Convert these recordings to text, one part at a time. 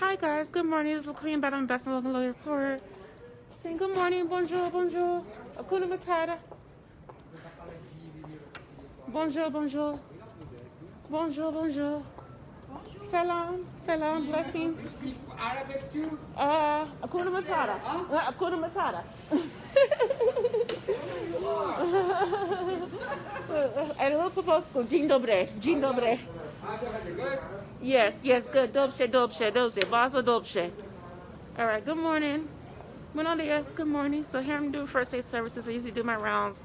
Hi guys, good morning. Is LaQueen Battle Best and Local Lawyer Report. Saying good morning, bonjour, bonjour. Akuna Matata. Bonjour, bonjour. Bonjour, bonjour. Salam, salam, blessings. Arabic too? Uh, Akuna Matata. Uh, Akuna Matata. A little proposal. Dzień dobry. Dzień dobry. Yes, yes, good. Dobrze, dobrze, dobrze. Bardzo dobrze. All right, good morning. Buenos dias, good morning. So here I'm doing first aid services. I usually do my rounds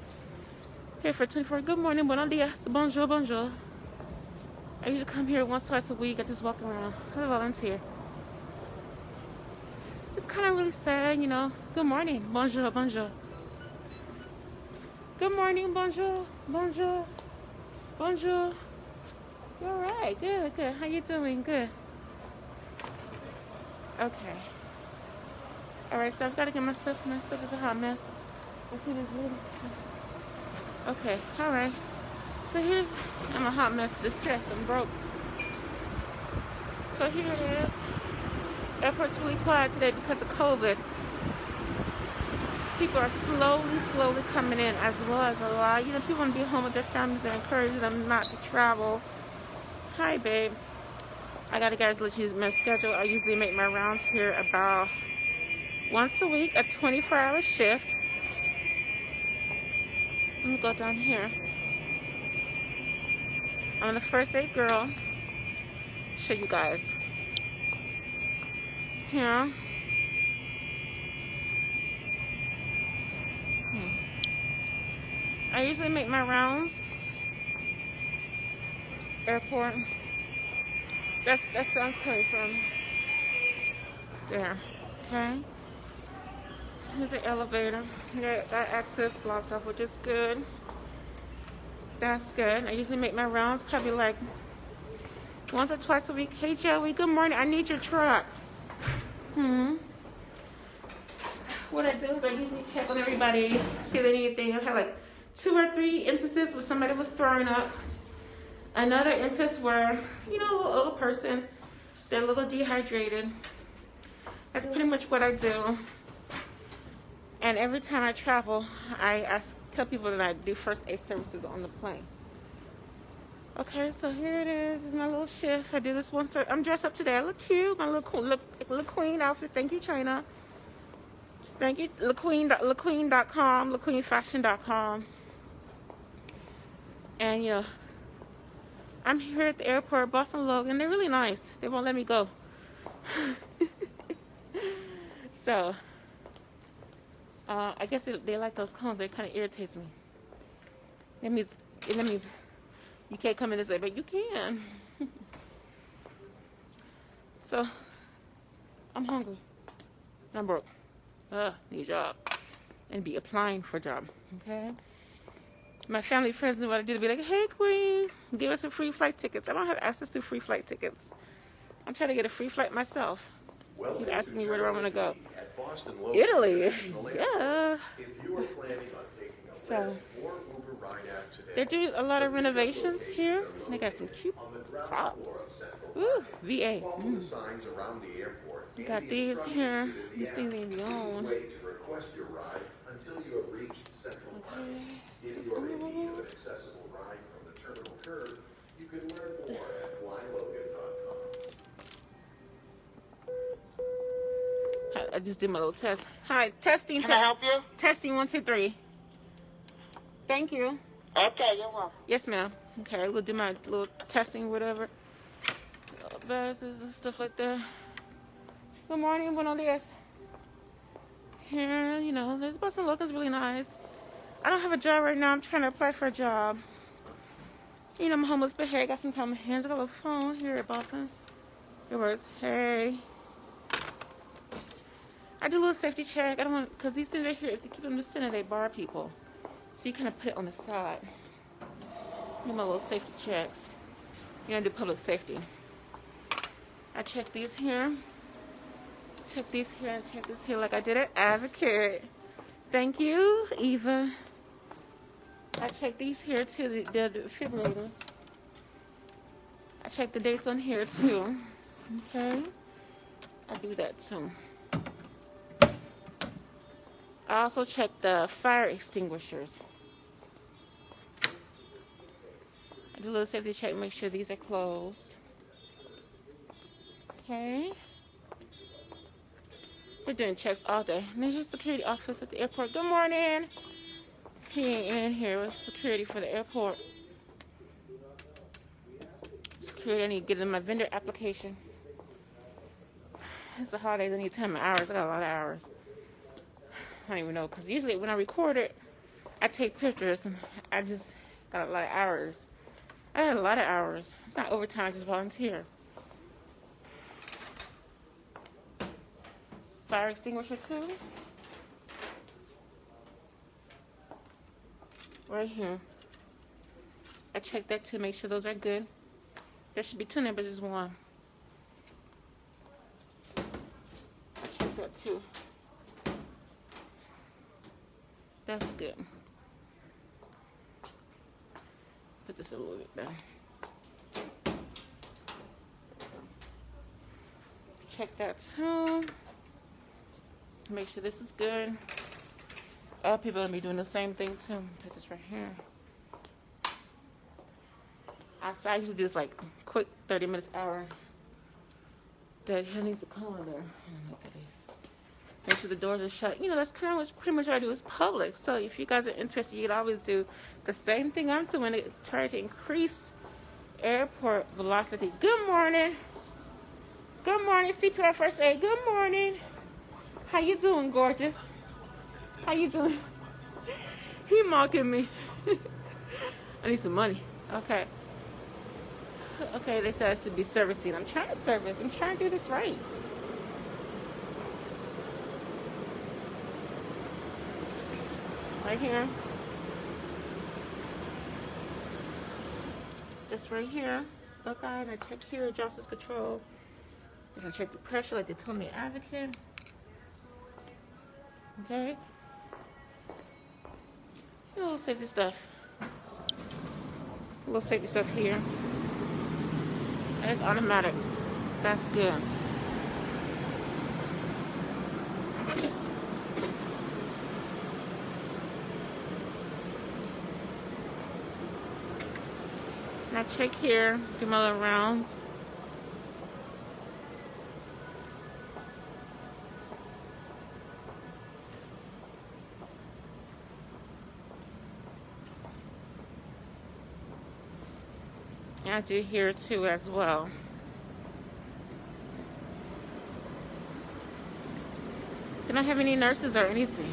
here for 24. Good morning, buenos dias, bonjour, bonjour. I usually come here once, twice a week. I just walk around. A volunteer. It's kind of really sad, you know. Good morning, bonjour, bonjour. Good morning, bonjour, bonjour, bonjour. You're all right. Good, good. How you doing? Good. Okay. All right, so I've got to get my stuff. My stuff is a hot mess. Let's see this lady. Okay, all right. So here's, I'm a hot mess, distressed, I'm broke. So here it is. Airport's really quiet today because of COVID. People are slowly, slowly coming in as well as a lot. You know, people want to be home with their families and encouraging them not to travel. Hi, babe. I gotta guys let you use my schedule. I usually make my rounds here about once a week, a 24 hour shift. Let me go down here. I'm the first aid girl. Show you guys. Here. Hmm. I usually make my rounds. Airport. That's that sounds coming from there. Okay. Here's an elevator. Got, that access blocked off, which is good. That's good. I usually make my rounds probably like once or twice a week. Hey Joey, good morning. I need your truck. Hmm. What I do is I usually check on everybody, see if they need they had like two or three instances where somebody was throwing up. Another instance where, you know, a little older person, they're a little dehydrated. That's pretty much what I do. And every time I travel, I ask, tell people that I do first aid services on the plane. Okay, so here it is. This is my little shift. I do this one start. I'm dressed up today. I look cute. My little look, look queen outfit. Thank you, China. Thank you, LaQueen, LaQueen.com, LaQueenFashion.com. And you know, I'm here at the airport, Boston Logan. They're really nice. They won't let me go. so, uh, I guess they, they like those cones. They kind of irritates me. That means, that means you can't come in this way, but you can. so, I'm hungry. I'm broke. Uh, need a job. And be applying for a job. Okay? My family friends knew what I did. Be like, hey, Queen, give us some free flight tickets. I don't have access to free flight tickets. I'm trying to get a free flight myself. Well, You'd ask me where do I want to go. At Boston Italy. Yeah. If you are planning on taking a So, Lyft Uber ride out today, They're doing a lot of renovations here. They got some cute on props. floor of Central Ooh, VA. Mm. the signs around the airport. and Got these here. These the things ain't own. Wait to request your ride until you have reached Central Park. Okay. If you are in need of an accessible ride from the terminal curb, you can learn more at flylogan.com. I, I just did my little test. Hi, testing. Can I help you? Testing one, two, three. Thank you. Okay, you're welcome. Yes, ma'am. Okay, we'll do my little testing, whatever. Viruses and stuff like that. Good morning, buenos dias. Here, you know, this Boston look is really nice. I don't have a job right now. I'm trying to apply for a job. You know, I'm homeless, but hey, I got some time on hands. I got a phone here at Boston. It works. Hey. I do a little safety check. I don't want, because these things right here, if they keep them in the center, they bar people. So you kind of put it on the side. Get my little safety checks. You gotta do public safety. I check these here. Check these here and check this here like I did at Advocate. Thank you, Eva. I check these here too, the, the defibrillators. I check the dates on here too. Okay. I do that too. I also check the fire extinguishers. I do a little safety check, make sure these are closed. Okay. We're doing checks all day. And here's security office at the airport. Good morning. He ain't in here with security for the airport. Security, I need to get in my vendor application. It's the holidays, I need 10 hours. I got a lot of hours. I don't even know, because usually when I record it, I take pictures, and I just got a lot of hours. I had a lot of hours. It's not overtime, I just volunteer. Fire extinguisher too. Right here. I checked that to make sure those are good. There should be two but just one. I checked that too. That's good. Put this a little bit better. Check that too. Make sure this is good. Other people are gonna be doing the same thing too. Put this right here. I usually just like quick 30 minutes hour. That he needs in there. I don't know what that is. Make sure the doors are shut. You know, that's kind of what pretty much I do is public. So if you guys are interested, you can always do the same thing I'm doing to try to increase airport velocity. Good morning. Good morning, CPR first aid. Good morning. How you doing, gorgeous? How you doing? he mocking me. I need some money. Okay. Okay, they said I should be servicing. I'm trying to service. I'm trying to do this right. Right here. This right here. Buckeye, and I check here, justice control. I'm check the pressure like they told me advocate. Okay. A little safety stuff. A little safety stuff here. And it's automatic. That's good. Now check here, do my little rounds. I do here too as well. They don't have any nurses or anything.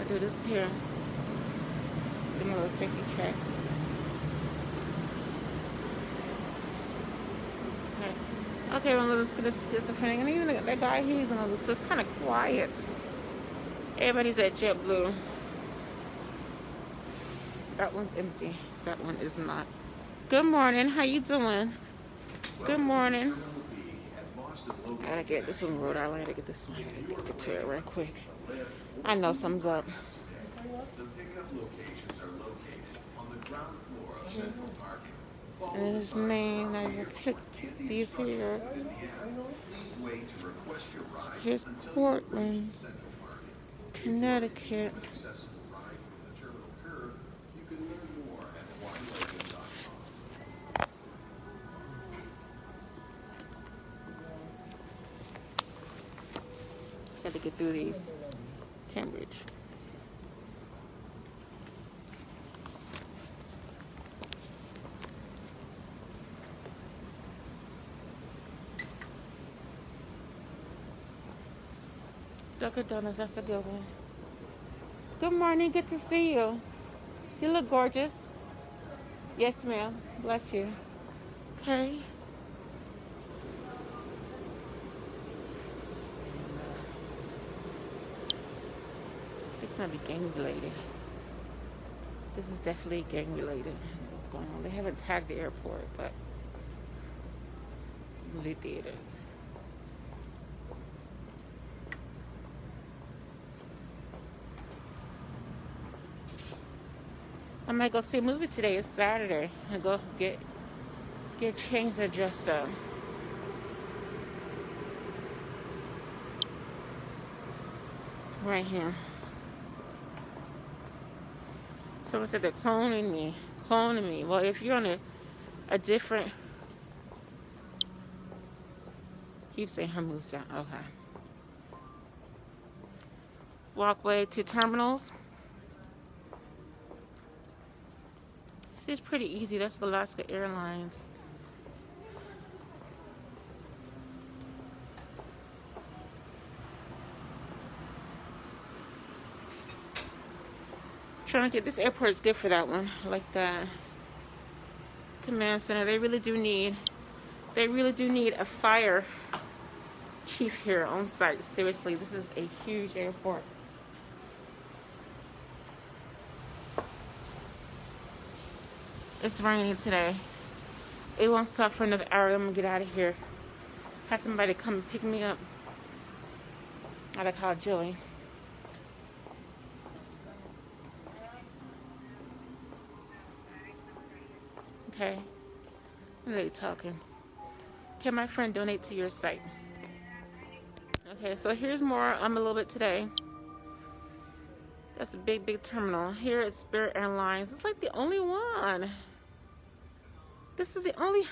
I do this here. Do my little safety checks. Okay, okay well, let's schizophrenic. And even that guy, he's in a little, it's kind of quiet. Everybody's at JetBlue. That one's empty. That one is not. Good morning. How you doing? Good morning. I gotta get this one Rhode Island. I gotta get this one. I gotta get to it real quick. I know something's up. The pickup locations are located on the ground floor of Central Parking. And his name, I will pick these here. Please wait to request your ride Here's Portland, reach Central Parking. Connecticut. Through these. Cambridge. Dunkin' Donuts, that's a good one. Good morning, good to see you. You look gorgeous. Yes, ma'am. Bless you. Okay. I think it might be gang related. This is definitely gang related. What's going on? They haven't tagged the airport, but movie theaters. I might go see a movie today. It's Saturday. I go get get changed or dressed up. Right here. Someone said they're cloning me. Cloning me. Well, if you're on a, a different. Keep saying Hermosa. Okay. Walkway to terminals. This is pretty easy. That's Alaska Airlines. Trying to get this airport is good for that one. I like that. Command center. They really do need. They really do need a fire chief here on site. Seriously, this is a huge airport. It's raining today. It won't stop for another hour. I'm gonna get out of here. Have somebody come pick me up. I gotta call Joey. Okay. They talking. Can my friend donate to your site? Okay, so here's more. I'm a little bit today. That's a big, big terminal. Here at Spirit Airlines. It's like the only one. This is the only.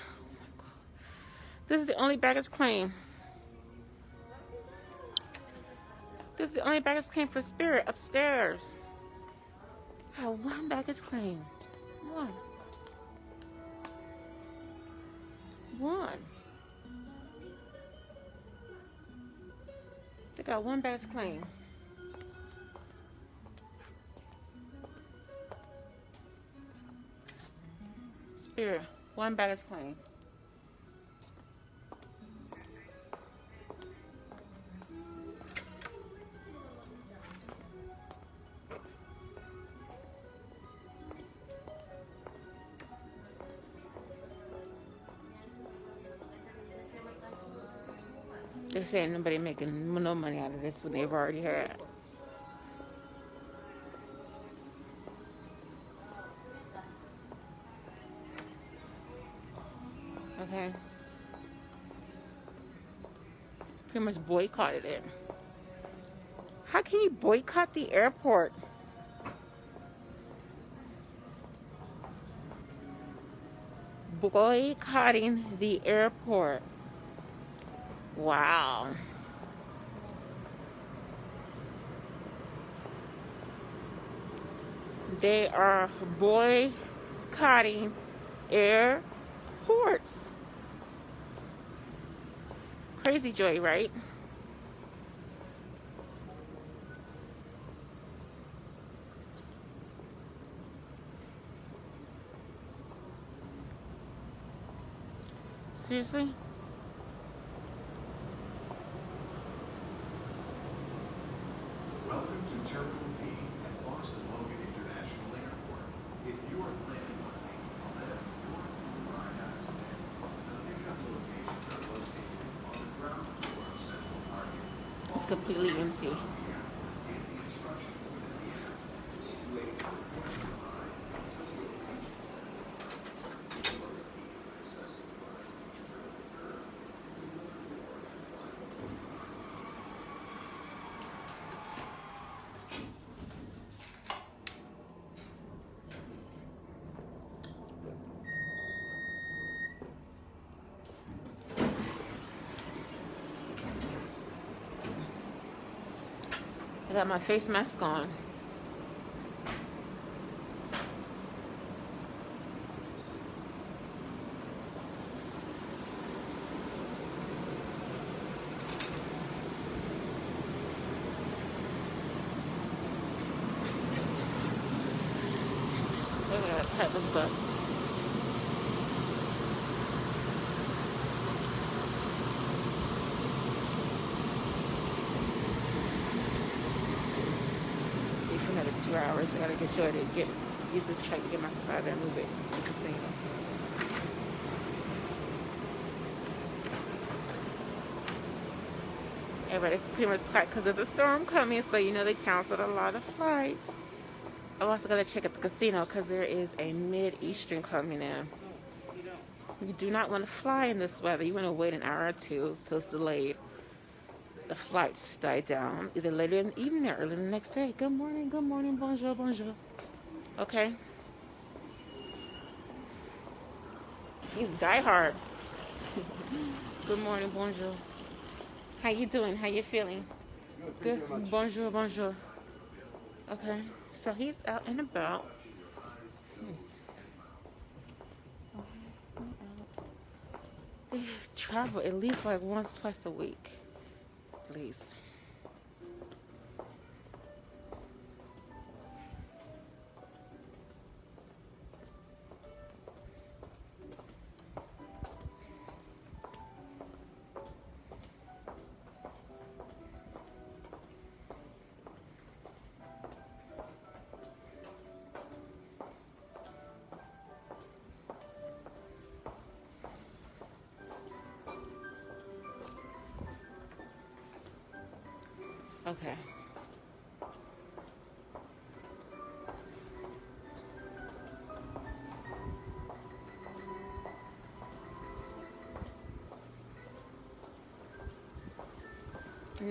Oh this is the only baggage claim. This is the only baggage claim for Spirit upstairs. I have one baggage claim. One. One. They got one baggage claim. Spirit, one baggage claim. Saying nobody making no money out of this when they've already had. Okay. Pretty much boycotted it. How can you boycott the airport? Boycotting the airport. Wow. They are boycotting airports. Crazy Joy, right? Seriously? Welcome to Terminal B at Boston Logan International Airport. If you are planning on taking a Lyft or a ride out of today, the pickup locations are located on the ground floor of Central Parking. It's completely empty. In the instructions within the app, please wait to report your ride until you have reached the Central Parking. If you are a accessible ride from the terminal curb, you will board and climb. I got my face mask on. Look at that Pepper's bus. Stay for another two get to get use this truck to get my stuff and move it to the casino. Everybody's pretty much quiet because there's a storm coming, so you know they canceled a lot of flights. I'm also gonna check at the casino because there is a mid eastern coming in. You do not want to fly in this weather. You want to wait an hour or two till it's delayed. The flights die down either later in the evening or early the next day. Good morning, good morning, bonjour, bonjour. Okay? He's diehard. good morning, bonjour. How you doing? How you feeling? Good. Bonjour, bonjour. Okay, so he's out and about. They travel at least like once, twice a week. At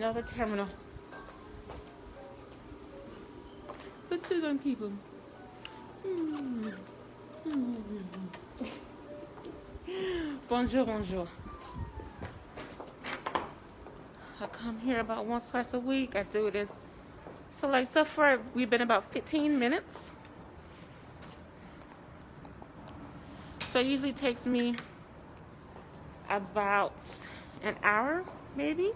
Another terminal. The two young people. Hmm. Hmm. bonjour, bonjour. I come here about once, twice a week. I do this. So like so far, we've been about 15 minutes. So it usually takes me about an hour, maybe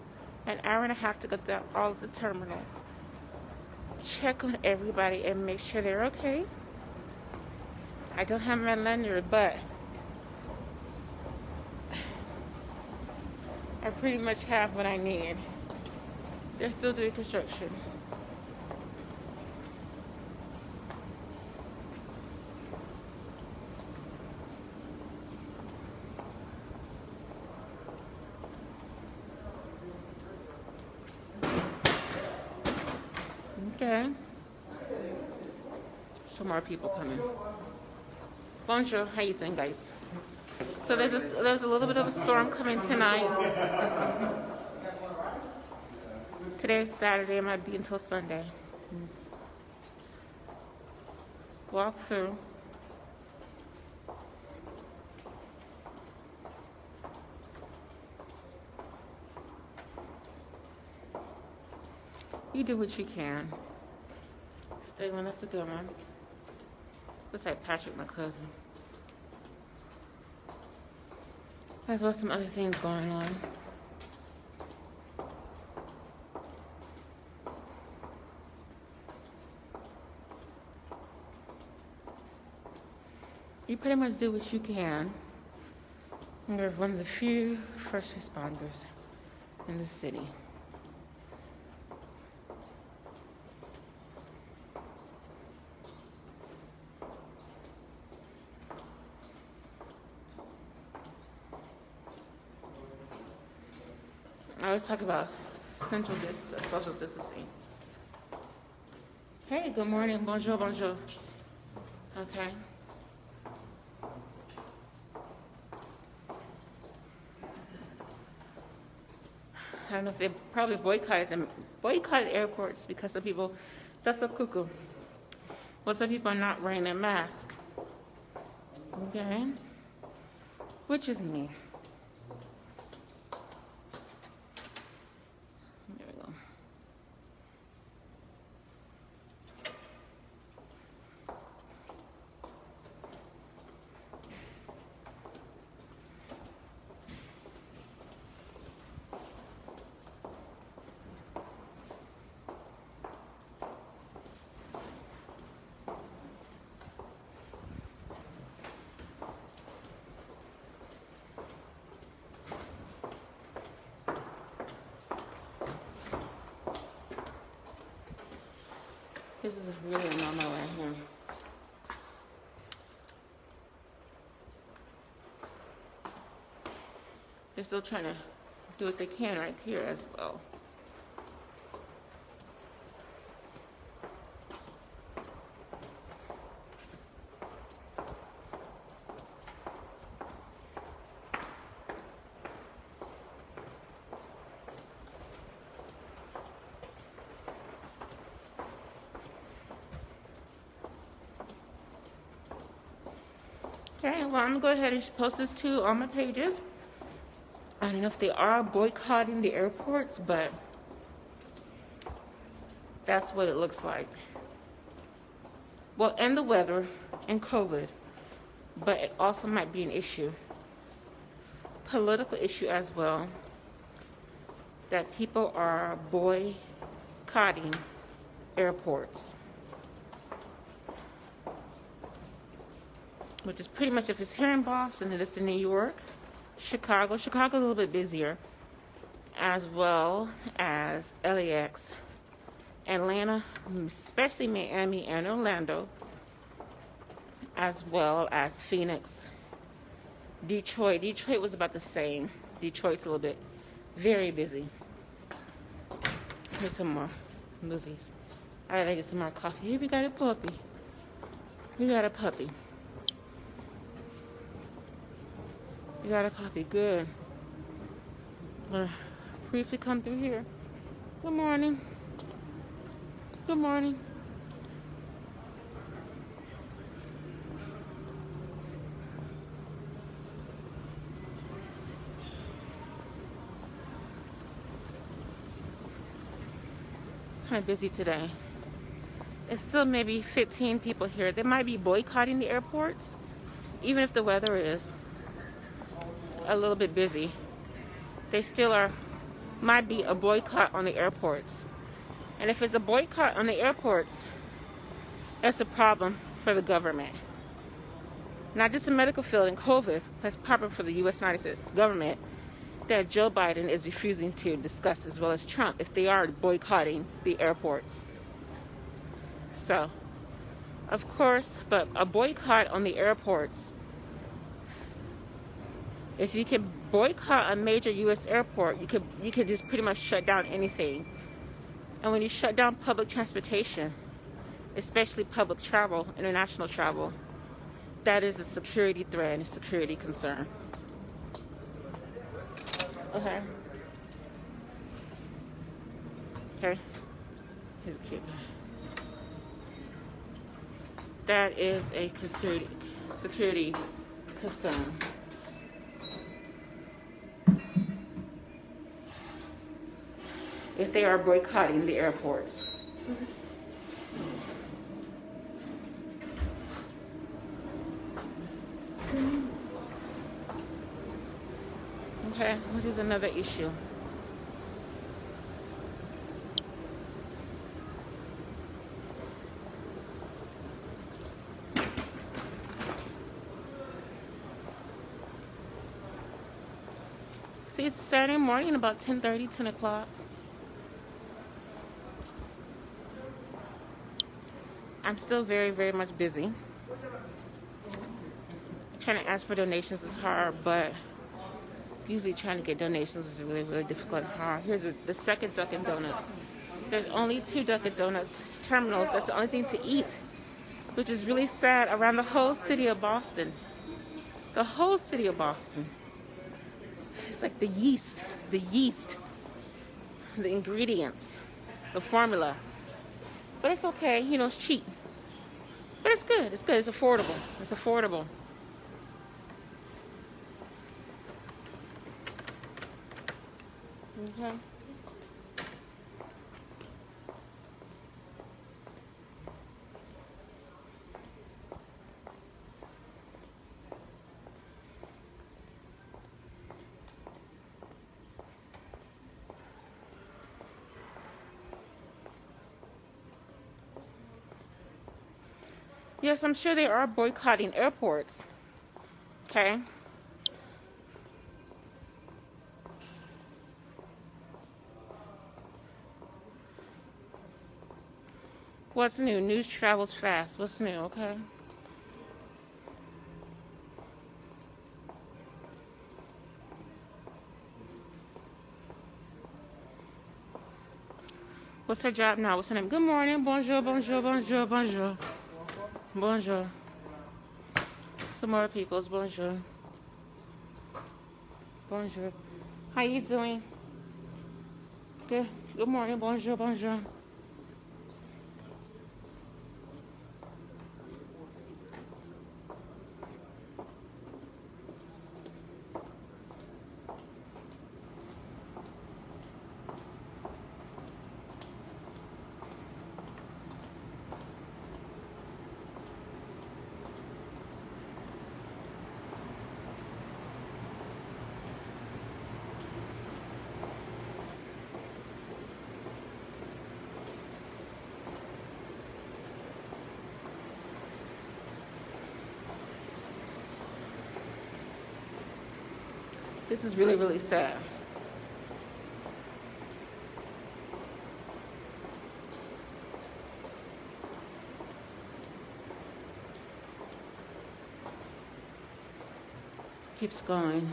an hour and a half to go through all of the terminals. Check on everybody and make sure they're okay. I don't have my lanyard, but I pretty much have what I need. They're still doing construction. Okay. Some more people coming. Bonjour, how you doing, guys? So there's a, there's a little bit of a storm coming tonight. Today's Saturday. It might be until Sunday. Walk through. You do what you can. Stay one, that's a good one. Looks like Patrick, my cousin. There's well some other things going on. You pretty much do what you can. You're one of the few first responders in the city. Always talk about central dis- uh, social distancing. Hey, good morning. Bonjour, bonjour. Okay. I don't know if they probably boycotted them, boycotted airports because some people, that's a cuckoo. Well, some people are not wearing a mask. Okay. Which is me. still trying to do what they can right here as well. Okay, well I'm gonna go ahead and post this to all my pages. I don't know if they are boycotting the airports, but that's what it looks like. Well, and the weather and COVID, but it also might be an issue, political issue as well, that people are boycotting airports. Which is pretty much if it's here in Boston, and it is in New York, Chicago. Chicago's a little bit busier, as well as LAX, Atlanta, especially Miami and Orlando, as well as Phoenix, Detroit. Detroit was about the same. Detroit's a little bit very busy. Here's some more movies. I gotta get some more coffee. Here we got a puppy. We got a puppy. We got a coffee. Good. I'm Gonna briefly come through here. Good morning. Good morning. Kind of busy today. It's still maybe 15 people here. They might be boycotting the airports, even if the weather is a little bit busy. They still are, might be a boycott on the airports. And if it's a boycott on the airports, that's a problem for the government. Not just the medical field and COVID, it's a problem for the U.S. United States government that Joe Biden is refusing to discuss, as well as Trump, if they are boycotting the airports. So, of course, but a boycott on the airports. If you can boycott a major U.S. airport, you could you could just pretty much shut down anything. And when you shut down public transportation, especially public travel, international travel, that is a security threat and a security concern. Okay. Okay. Here's a cute That is a security concern. If they are boycotting the airports. Okay, which is another issue. See, it's Saturday morning, about 10.30, 10 o'clock. I'm still very, very much busy. Trying to ask for donations is hard, but usually trying to get donations is really, really difficult and hard. Here's a, the second Dunkin' Donuts. There's only two Dunkin' Donuts terminals. That's the only thing to eat, which is really sad around the whole city of Boston. The whole city of Boston. It's like the yeast, the yeast, the ingredients, the formula. But it's okay, you know, it's cheap. But it's good, it's good, it's affordable. It's affordable. Okay. Yes, I'm sure they are boycotting airports. Okay. What's new? News travels fast. What's new? Okay. What's her job now? What's her name? Good morning. Bonjour, bonjour, bonjour, bonjour. Bonjour. Some more people's bonjour. Bonjour. How you doing? Good. Good morning. Bonjour, bonjour. This is really, really sad. Keeps going.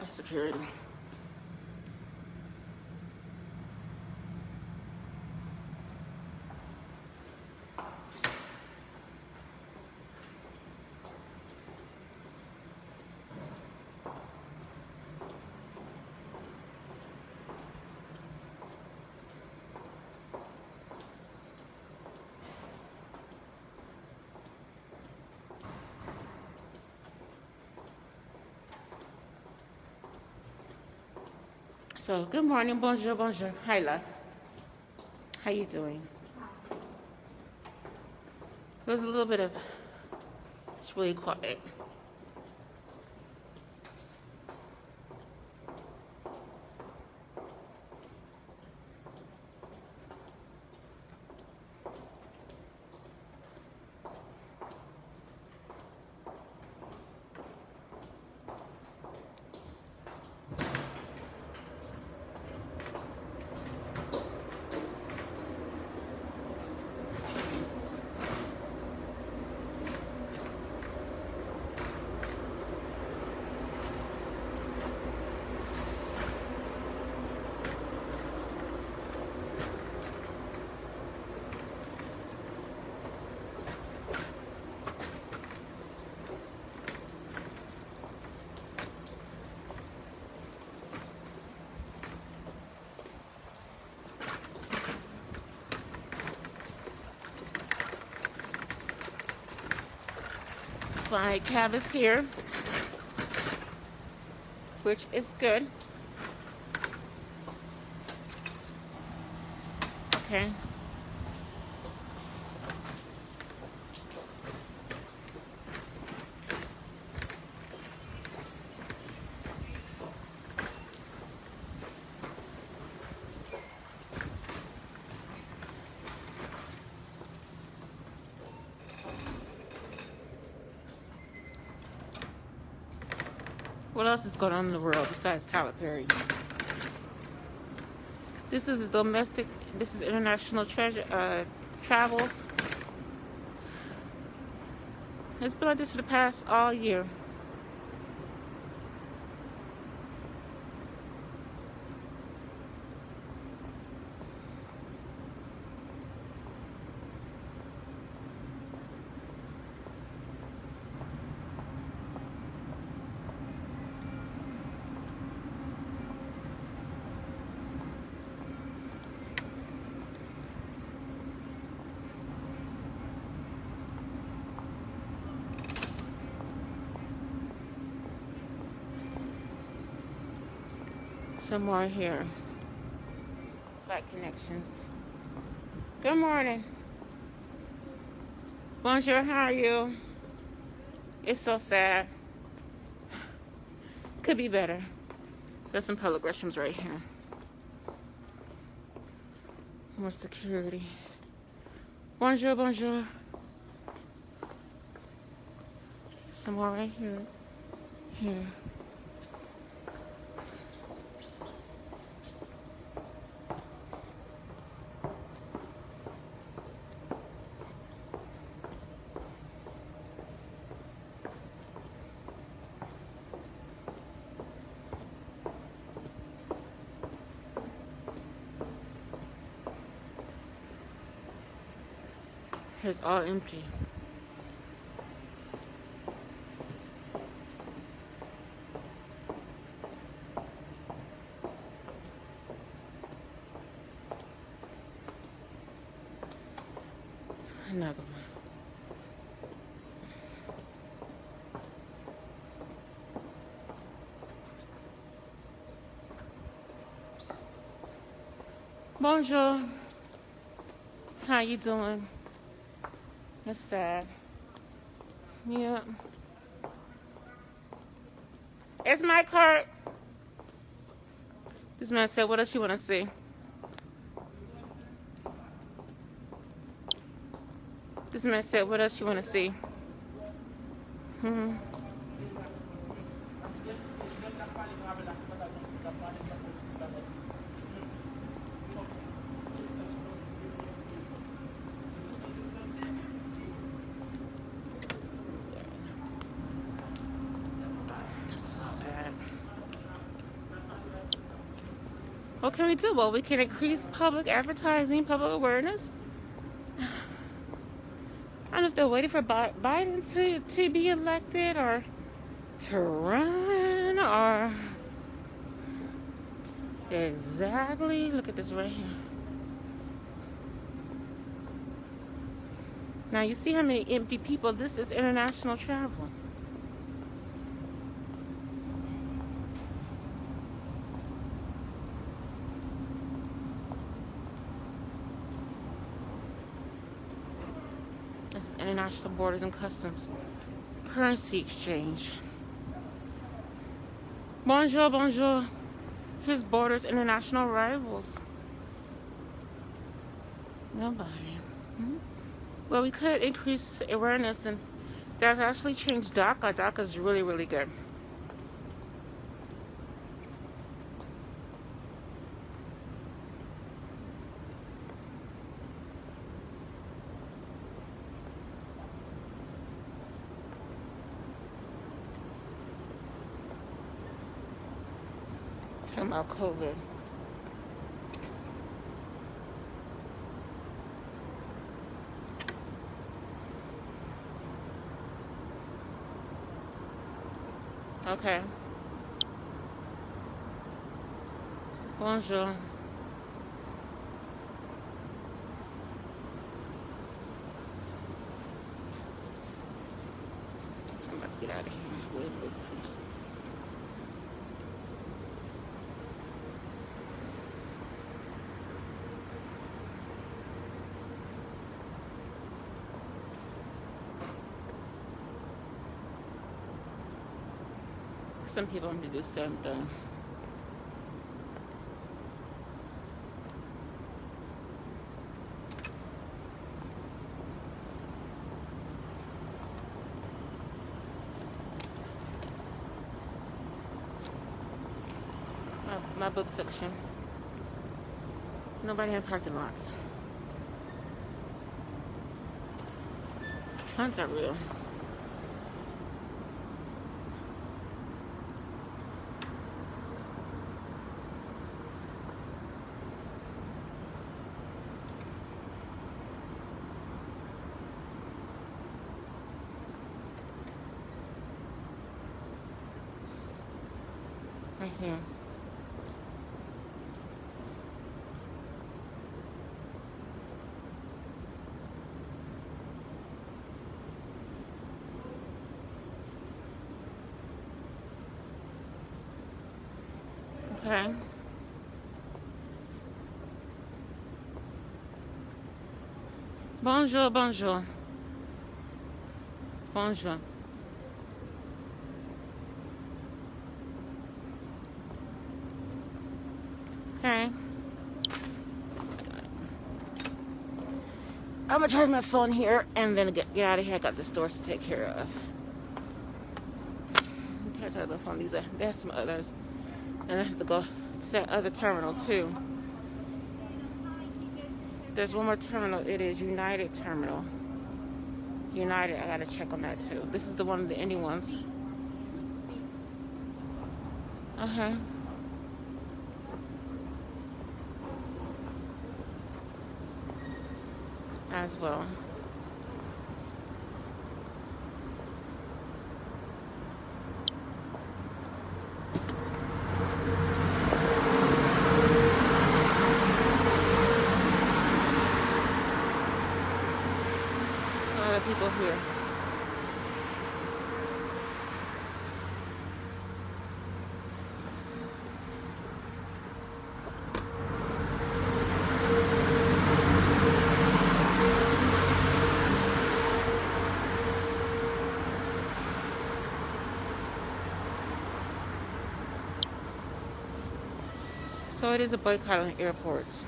That's security. So good morning, bonjour, bonjour. Hi, love. How you doing? There's a little bit of. It's really quiet. My cab is here, which is good. Okay. What else is going on in the world besides Tyler Perry? This is a domestic. This is international treasure uh, travels. It's been like this for the past all year. Some more here. Black connections. Good morning. Bonjour, how are you? It's so sad. Could be better. There's some public restrooms right here. More security. Bonjour, bonjour. Some more right here. Here. It's all empty. Another one. Bonjour. How you doing? That's sad. Yeah. It's my cart. This man said, what else you want to see? This man said, what else you want to see? Hmm. That's so sad. What can we do? Well, we can increase public advertising, public awareness. I don't know if they're waiting for Biden to, to be elected or to run or exactly. Look at this right here. Now you see how many empty people. This is international travel. This is international borders and customs. Currency exchange. Bonjour, bonjour. Here's borders, international rivals. Nobody. Hmm? Well, we could increase awareness, and that's actually changed DACA. DACA is really, really good. Talking about COVID. Okay. Bonjour. I'm about to get out of here. Some people do the same thing. My, book section. Nobody in parking lots. Funds are real. Right here. Okay. Bonjour, bonjour. Bonjour. Okay. I'm gonna charge my phone here and then get, get out of here. I got the stores to take care of. I'm to charge my phone. These are there's some others. And I have to go to that other terminal too. There's one more terminal. It is United Terminal. United, I gotta check on that too. This is the one of the indie ones. Uh huh. As well. here. So it is a boycott on airports.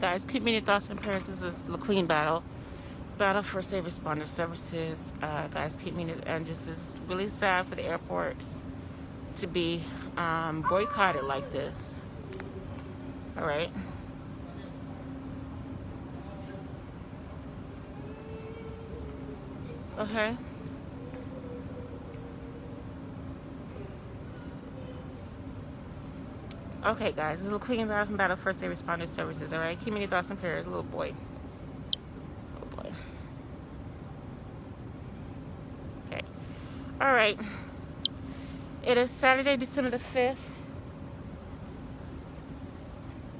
Guys, keep me in your thoughts and prayers. This is the Queen Battle. Battle First Aid Responder Services. Uh, guys, keep me in it. And just is really sad for the airport to be um, boycotted like this. All right. Okay. Okay, guys, this is a Queen Battle from Battle First Aid Responder Services. All right, keep me your thoughts and prayers, little boy. Little boy. Okay. All right. It is Saturday, December the fifth.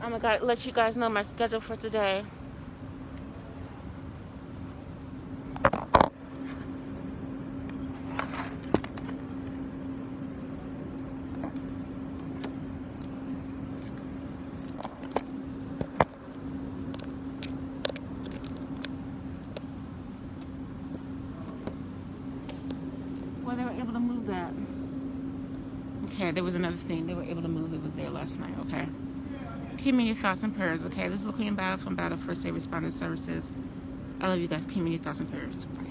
I'm gonna let you guys know my schedule for today. Well, they were able to move that. Okay, there was another thing. They were able to move. It was there last night. Okay. Keep me your thoughts and prayers. Okay, this is Queen Battle from Battle First Aid Responder Services. I love you guys. Keep me your thoughts and prayers. Bye.